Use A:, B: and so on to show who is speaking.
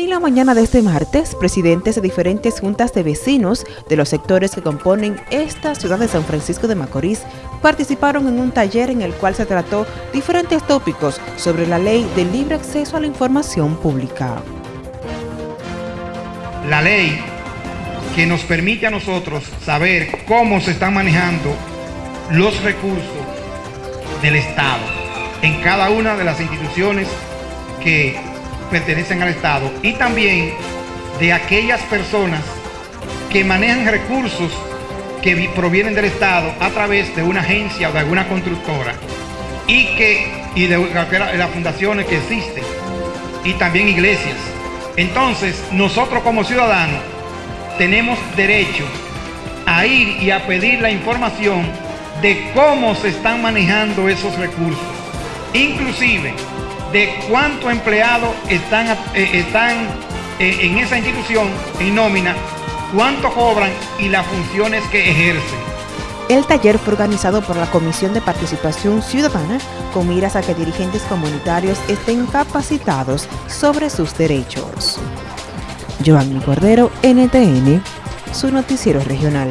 A: En la mañana de este martes, presidentes de diferentes juntas de vecinos de los sectores que componen esta ciudad de San Francisco de Macorís participaron en un taller en el cual se trató diferentes tópicos sobre la ley de libre acceso a la información pública.
B: La ley que nos permite a nosotros saber cómo se están manejando los recursos del Estado en cada una de las instituciones que pertenecen al Estado y también de aquellas personas que manejan recursos que provienen del Estado a través de una agencia o de alguna constructora y que y de las fundaciones que existen y también iglesias. Entonces, nosotros como ciudadanos tenemos derecho a ir y a pedir la información de cómo se están manejando esos recursos. Inclusive, de cuántos empleados están, eh, están eh, en esa institución en nómina, cuánto cobran y las funciones que ejercen.
A: El taller fue organizado por la Comisión de Participación Ciudadana con miras a que dirigentes comunitarios estén capacitados sobre sus derechos. Giovanni Cordero, NTN, su noticiero regional.